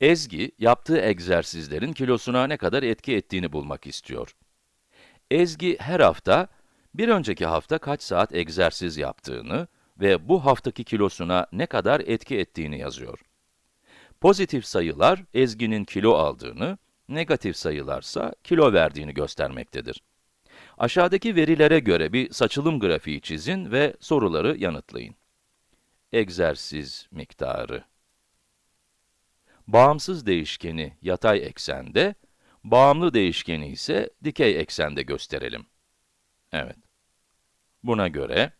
Ezgi, yaptığı egzersizlerin kilosuna ne kadar etki ettiğini bulmak istiyor. Ezgi her hafta, bir önceki hafta kaç saat egzersiz yaptığını ve bu haftaki kilosuna ne kadar etki ettiğini yazıyor. Pozitif sayılar, Ezgi'nin kilo aldığını, negatif sayılarsa kilo verdiğini göstermektedir. Aşağıdaki verilere göre bir saçılım grafiği çizin ve soruları yanıtlayın. Egzersiz miktarı. Bağımsız değişkeni yatay eksende, bağımlı değişkeni ise dikey eksende gösterelim. Evet. Buna göre,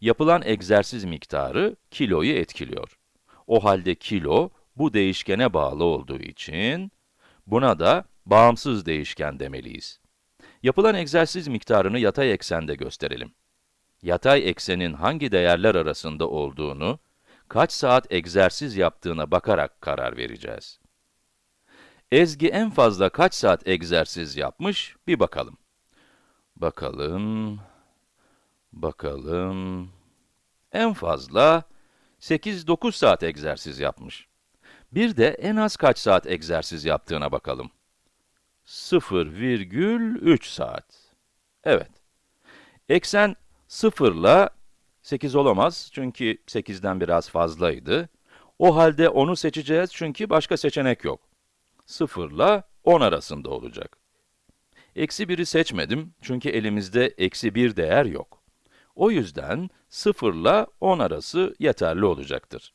yapılan egzersiz miktarı kiloyu etkiliyor. O halde kilo, bu değişkene bağlı olduğu için, buna da bağımsız değişken demeliyiz. Yapılan egzersiz miktarını yatay eksende gösterelim. Yatay eksenin hangi değerler arasında olduğunu, kaç saat egzersiz yaptığına bakarak karar vereceğiz. Ezgi en fazla kaç saat egzersiz yapmış, bir bakalım. Bakalım, bakalım, en fazla 8-9 saat egzersiz yapmış. Bir de en az kaç saat egzersiz yaptığına bakalım. 0,3 saat. Evet. Eksen 0 ile 8 olamaz çünkü 8'den biraz fazlaydı. O halde 10'u seçeceğiz çünkü başka seçenek yok. 0 ile 10 arasında olacak. Eksi 1'i seçmedim çünkü elimizde eksi 1 değer yok. O yüzden 0 ile 10 arası yeterli olacaktır.